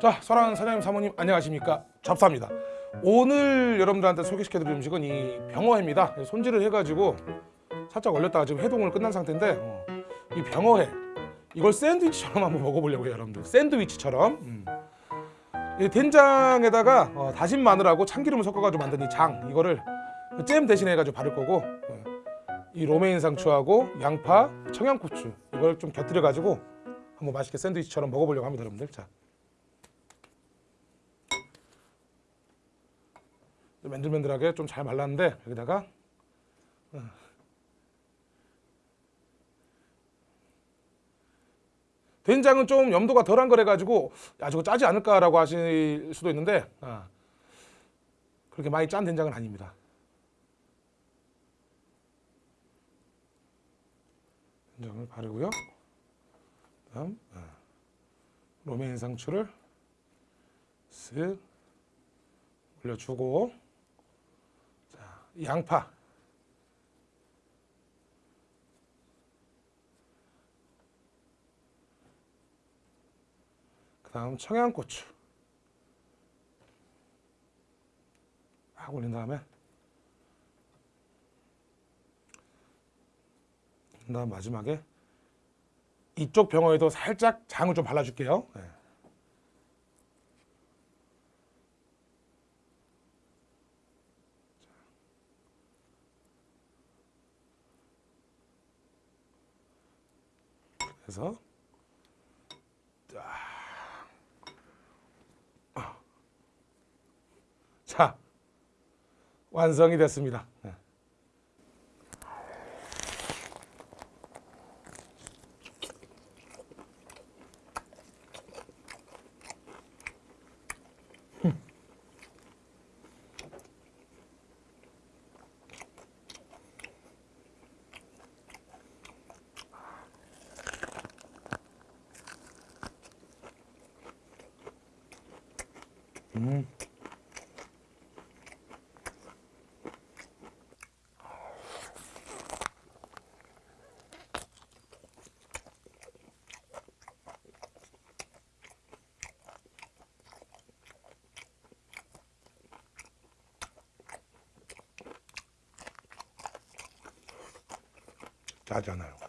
자, 사랑하는 사장님 사모님 안녕하십니까? 접사입니다. 오늘 여러분들한테 소개시켜드릴 음식은 이 병어회입니다. 손질을 해가지고 살짝 얼렸다가 지금 해동을 끝난 상태인데 어, 이 병어회 이걸 샌드위치처럼 한번 먹어보려고요, 여러분들. 샌드위치처럼. 음. 이 된장에다가 어, 다진 마늘하고 참기름을 섞어가지고 만든 이 장 이거를 잼 대신에 해가지고 바를 거고 어, 이 로메인 상추하고 양파, 청양고추 이걸 좀 곁들여가지고 한번 맛있게 샌드위치처럼 먹어보려고 합니다, 여러분들. 자. 맨들맨들하게 좀 잘 말랐는데 여기다가 어. 된장은 좀 염도가 덜한 거래 가지고 야 저거 짜지 않을까라고 하실 수도 있는데 아, 그렇게 많이 짠 된장은 아닙니다. 된장을 바르고요. 다음 아, 로메인 상추를 쓱 올려주고 자, 양파. 그 다음 청양고추. 막 올린 다음에. 그 다음 마지막에 이쪽 병어에도 살짝 장을 좀 발라줄게요. 네. 그래서 자 완성이 됐습니다. 음. 짜지 않아요.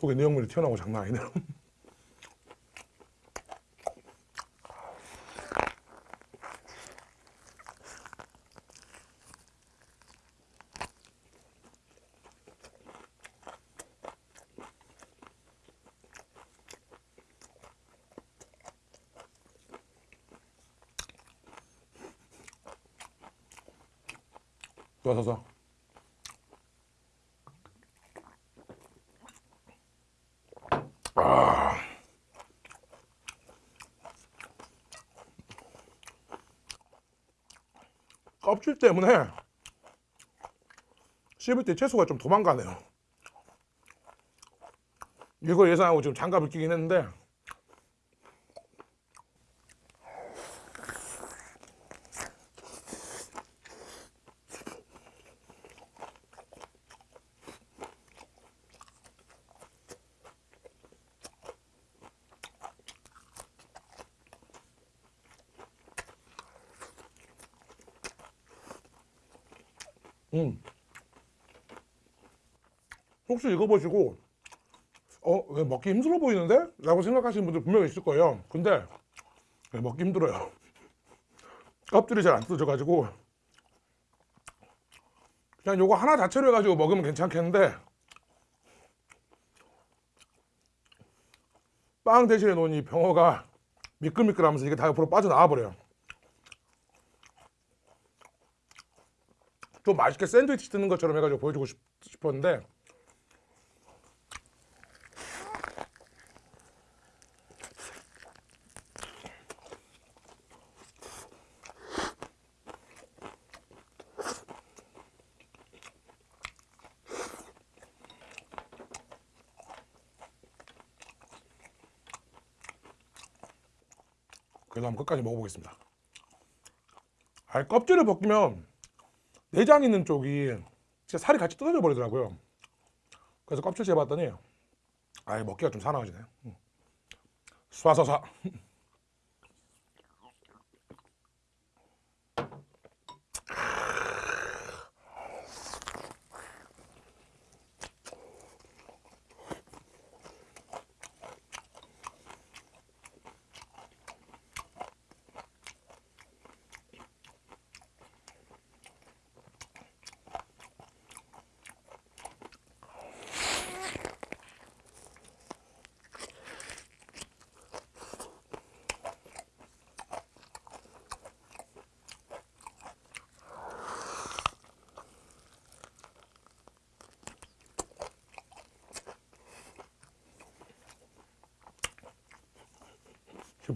속에 내용물이 튀어나오고 장난 아니네요. 좋아 껍질 때문에 씹을 때 채소가 좀 도망가네요. 이걸 예상하고 지금 장갑을 끼긴 했는데 음. 혹시 이거 보시고 어? 왜 먹기 힘들어 보이는데? 라고 생각하시는 분들 분명히 있을 거예요 근데 왜 먹기 힘들어요 껍질이 잘 안 뜯어져가지고 그냥 요거 하나 자체로 해가지고 먹으면 괜찮겠는데 빵 대신에 이 병어가 미끌미끌하면서 이게 다 옆으로 빠져나와 버려요 또 맛있게 샌드위치 뜯는 것처럼 해가지고 보여주고 싶, 싶었는데. 그래서 한번 끝까지 먹어보겠습니다. 아 껍질을 벗기면 내장 있는 쪽이 진짜 살이 같이 뜯어져 버리더라고요. 그래서 껍질 재봤더니 아, 먹기가 좀 사나워지네. 음. 쏴쏴쏴.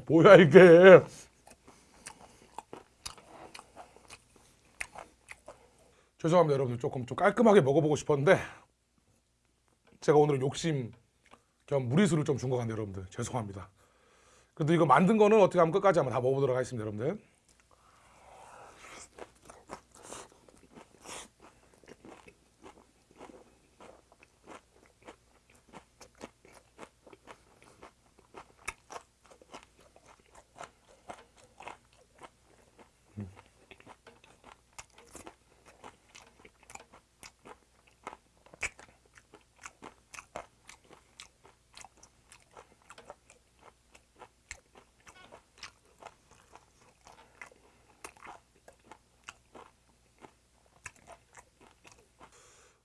뭐야 이게? 죄송합니다 여러분들 조금 좀 깔끔하게 먹어보고 싶었는데 제가 오늘 욕심 겸 무리수를 좀 준 것 같네요 여러분들 죄송합니다. 그래도 이거 만든 거는 어떻게 하면 끝까지 한번 다 먹어보도록 하겠습니다 여러분들.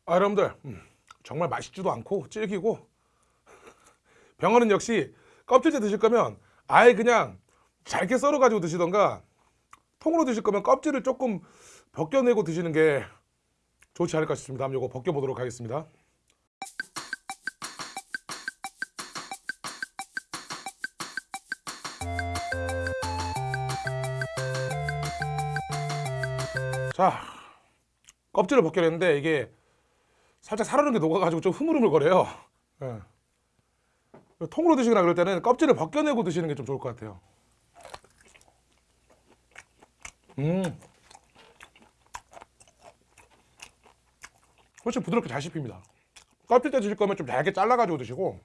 아 여러분들 음, 정말 맛있지도 않고 질기고 병어는 역시 껍질째 드실 거면 아예 그냥 잘게 썰어 가지고 드시던가 통으로 드실 거면 껍질을 조금 벗겨내고 드시는 게 좋지 않을까 싶습니다. 한번 이거 벗겨 보도록 하겠습니다. 자 껍질을 벗겨냈는데 이게 살짝 살아는 게 녹아가지고 좀 흐물흐물거려요. 예. 통으로 드시거나 그럴 때는 껍질을 벗겨내고 드시는 게 좀 좋을 것 같아요. 음. 훨씬 부드럽게 잘 씹힙니다. 껍질째 드실 거면 좀 얇게 잘라가지고 드시고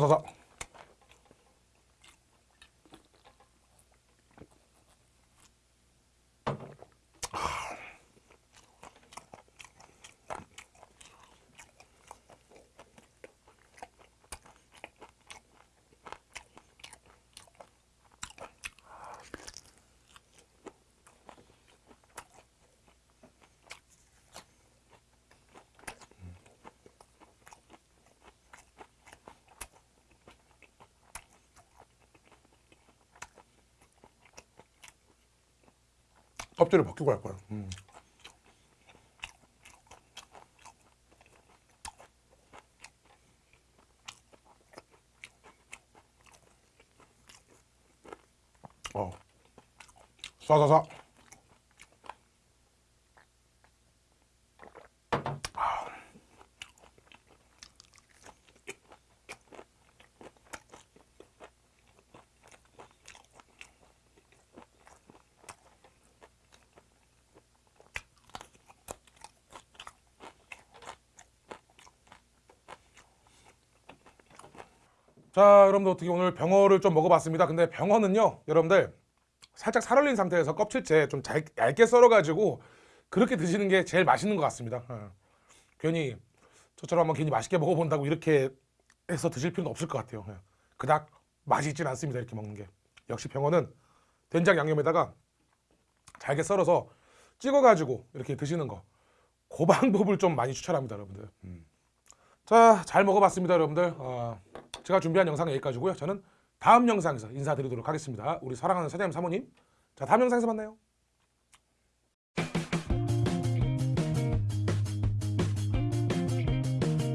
쏴쏴쏴 껍질을 벗기고 할 거예요. 음. 어. 쏴쏴쏴. 자, 여러분들 어떻게 오늘 병어를 좀 먹어봤습니다. 근데 병어는요, 여러분들 살짝 살얼린 상태에서 껍질째 좀 잘, 얇게 썰어가지고 그렇게 드시는 게 제일 맛있는 것 같습니다. 어. 괜히 저처럼 한번 괜히 맛있게 먹어본다고 이렇게 해서 드실 필요는 없을 것 같아요. 예. 그닥 있지는 않습니다. 이렇게 먹는 게. 역시 병어는 된장 양념에다가 잘게 썰어서 찍어가지고 이렇게 드시는 거. 그 방법을 좀 많이 추천합니다, 여러분들. 음. 자, 잘 먹어봤습니다, 여러분들. 어, 제가 준비한 영상은 여기까지고요. 저는 다음 영상에서 인사드리도록 하겠습니다. 우리 사랑하는 사장님 사모님. 자, 다음 영상에서 만나요.